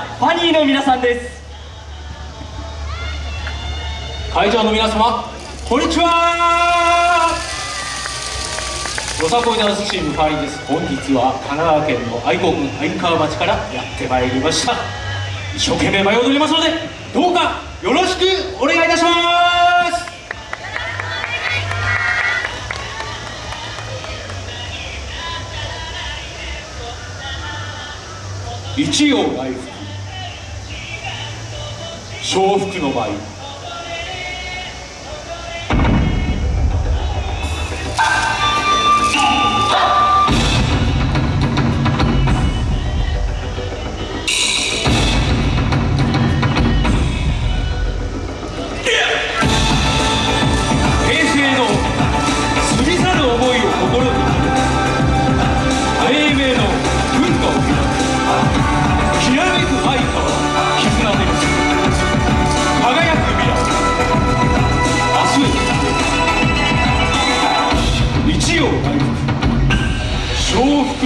ファニーの皆さんです。会場の皆様こんにちは。よさこいダンスチームファニーです。本日は神奈川県の愛国愛川町からやってまいりました。一生懸命舞い踊りますのでどうかよろしくお願いいたします。一葉来福。重複の場合。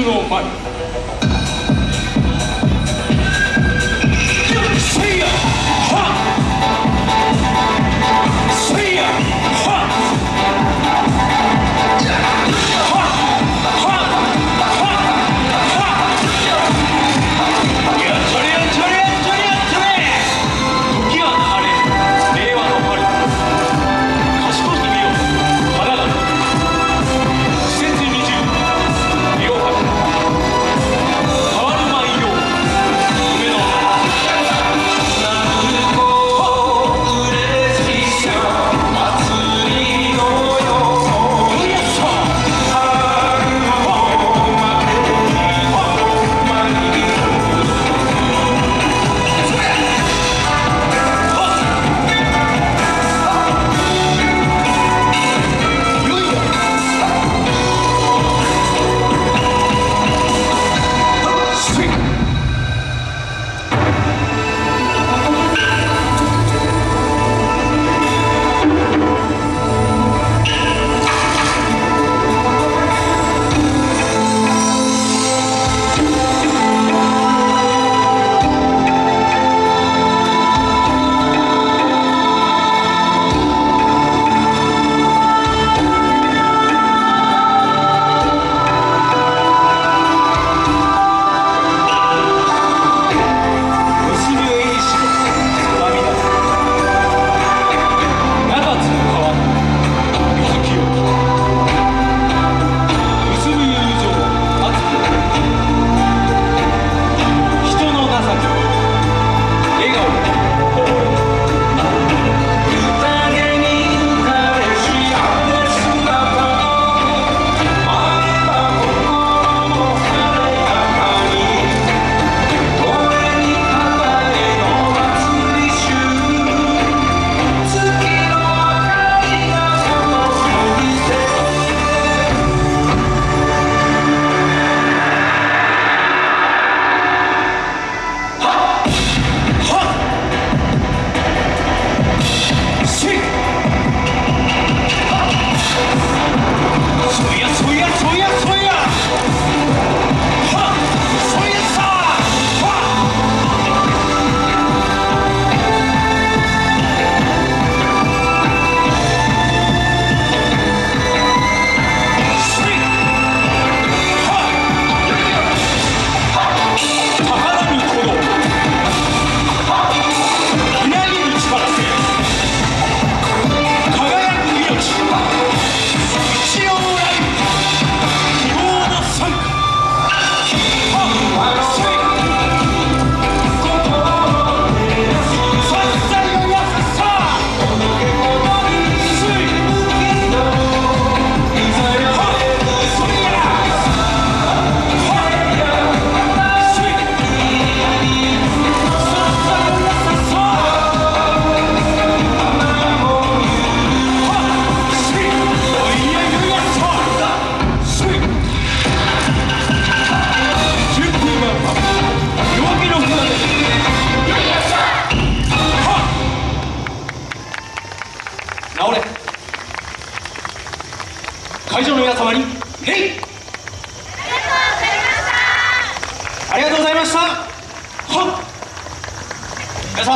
205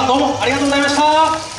どうもありがとうございました。